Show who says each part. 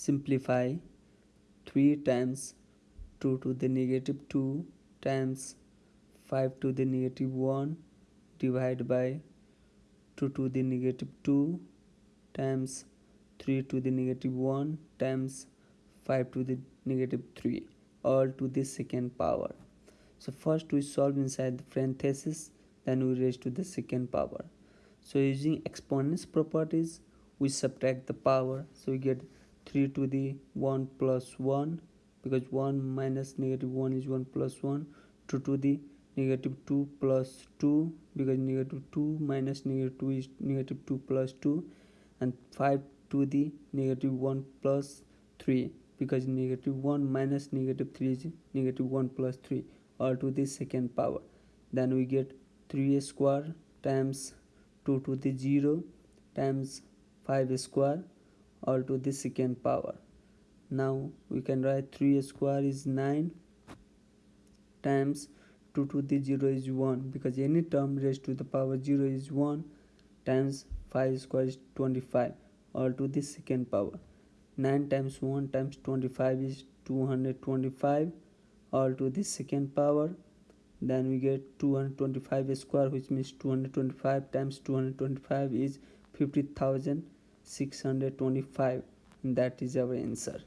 Speaker 1: simplify 3 times 2 to the negative 2 times 5 to the negative 1 divided by 2 to the negative 2 times 3 to the negative 1 times 5 to the negative 3 all to the second power. So first we solve inside the parenthesis then we raise to the second power. So using exponents properties we subtract the power so we get 3 to the 1 plus 1 because 1 minus negative 1 is 1 plus 1 2 to the negative 2 plus 2 because negative 2 minus negative 2 is negative 2 plus 2 and 5 to the negative 1 plus 3 because negative 1 minus negative 3 is negative 1 plus 3 all to the second power. Then we get 3 square times 2 to the 0 times 5 square all to the second power. Now we can write 3 square is 9 times 2 to the 0 is 1 because any term raised to the power 0 is 1 times 5 square is 25 all to the second power. 9 times 1 times 25 is 225 all to the second power. Then we get 225 square which means 225 times 225 is 50,000 625 that is our answer